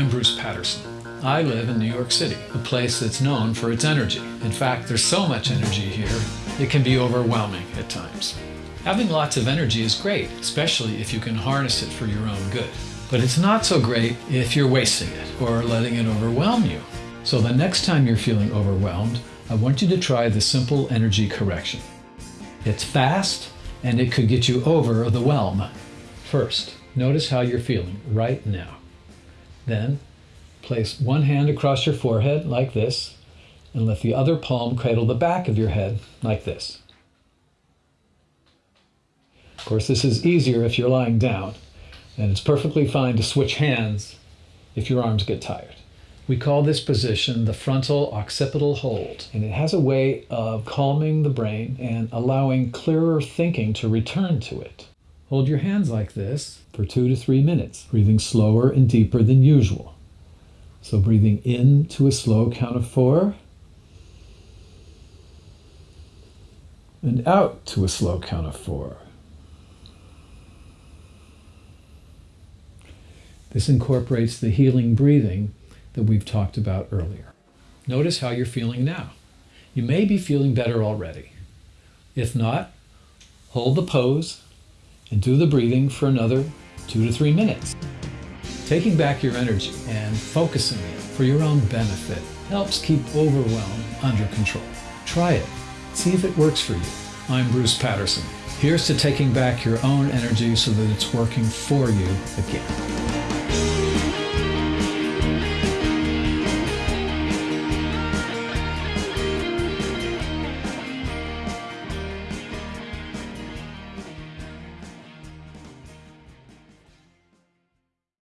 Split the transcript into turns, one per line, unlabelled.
I'm Bruce Patterson. I live in New York City, a place that's known for its energy. In fact, there's so much energy here, it can be overwhelming at times. Having lots of energy is great, especially if you can harness it for your own good. But it's not so great if you're wasting it or letting it overwhelm you. So the next time you're feeling overwhelmed, I want you to try the simple energy correction. It's fast and it could get you over the whelm. First, notice how you're feeling right now. Then, place one hand across your forehead like this and let the other palm cradle the back of your head like this. Of course, this is easier if you're lying down, and it's perfectly fine to switch hands if your arms get tired. We call this position the frontal occipital hold, and it has a way of calming the brain and allowing clearer thinking to return to it. Hold your hands like this for two to three minutes, breathing slower and deeper than usual. So breathing in to a slow count of four, and out to a slow count of four. This incorporates the healing breathing that we've talked about earlier. Notice how you're feeling now. You may be feeling better already. If not, hold the pose and do the breathing for another two to three minutes. Taking back your energy and focusing it for your own benefit helps keep overwhelm under control. Try it. See if it works for you. I'm Bruce Patterson. Here's to taking back your own energy so that it's working for you again.